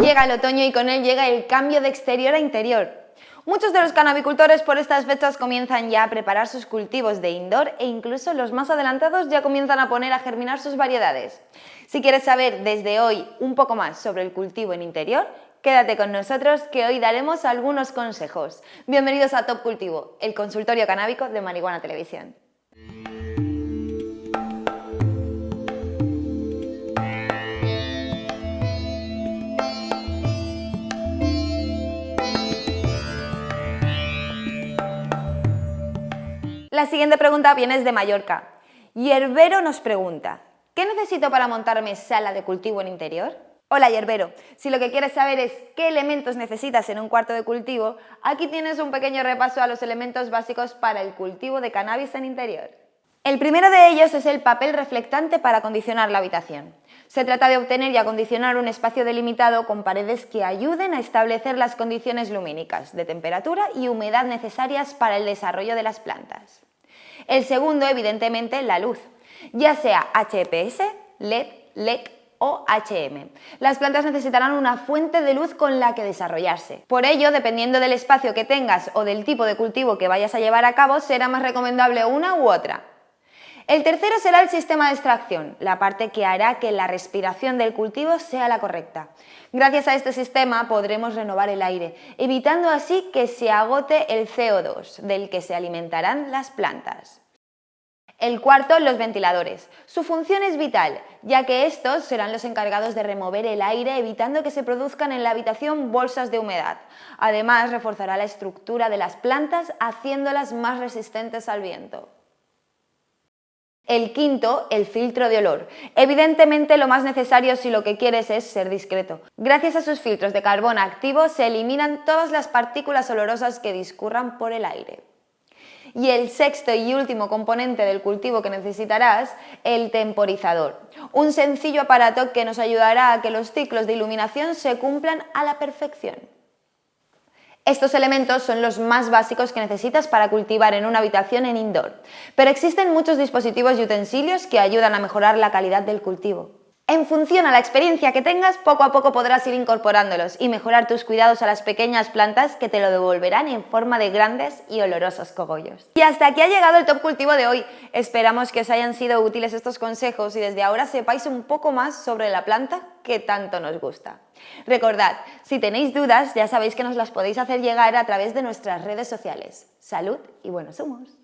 Llega el otoño y con él llega el cambio de exterior a interior. Muchos de los canabicultores por estas fechas comienzan ya a preparar sus cultivos de indoor e incluso los más adelantados ya comienzan a poner a germinar sus variedades. Si quieres saber desde hoy un poco más sobre el cultivo en interior, quédate con nosotros que hoy daremos algunos consejos. Bienvenidos a Top Cultivo, el consultorio canábico de Marihuana Televisión. La siguiente pregunta viene desde Mallorca. Yerbero nos pregunta, ¿qué necesito para montarme sala de cultivo en interior? Hola Yerbero, si lo que quieres saber es qué elementos necesitas en un cuarto de cultivo, aquí tienes un pequeño repaso a los elementos básicos para el cultivo de cannabis en interior. El primero de ellos es el papel reflectante para acondicionar la habitación. Se trata de obtener y acondicionar un espacio delimitado con paredes que ayuden a establecer las condiciones lumínicas, de temperatura y humedad necesarias para el desarrollo de las plantas. El segundo, evidentemente, la luz, ya sea HPS, LED, LEC o HM. Las plantas necesitarán una fuente de luz con la que desarrollarse. Por ello, dependiendo del espacio que tengas o del tipo de cultivo que vayas a llevar a cabo, será más recomendable una u otra. El tercero será el sistema de extracción, la parte que hará que la respiración del cultivo sea la correcta. Gracias a este sistema podremos renovar el aire, evitando así que se agote el CO2, del que se alimentarán las plantas. El cuarto, los ventiladores. Su función es vital, ya que estos serán los encargados de remover el aire evitando que se produzcan en la habitación bolsas de humedad. Además, reforzará la estructura de las plantas haciéndolas más resistentes al viento. El quinto, el filtro de olor. Evidentemente lo más necesario si lo que quieres es ser discreto. Gracias a sus filtros de carbón activo se eliminan todas las partículas olorosas que discurran por el aire. Y el sexto y último componente del cultivo que necesitarás, el temporizador. Un sencillo aparato que nos ayudará a que los ciclos de iluminación se cumplan a la perfección. Estos elementos son los más básicos que necesitas para cultivar en una habitación en indoor, pero existen muchos dispositivos y utensilios que ayudan a mejorar la calidad del cultivo. En función a la experiencia que tengas, poco a poco podrás ir incorporándolos y mejorar tus cuidados a las pequeñas plantas que te lo devolverán en forma de grandes y olorosos cogollos. Y hasta aquí ha llegado el top cultivo de hoy. Esperamos que os hayan sido útiles estos consejos y desde ahora sepáis un poco más sobre la planta que tanto nos gusta. Recordad, si tenéis dudas ya sabéis que nos las podéis hacer llegar a través de nuestras redes sociales. Salud y buenos humos.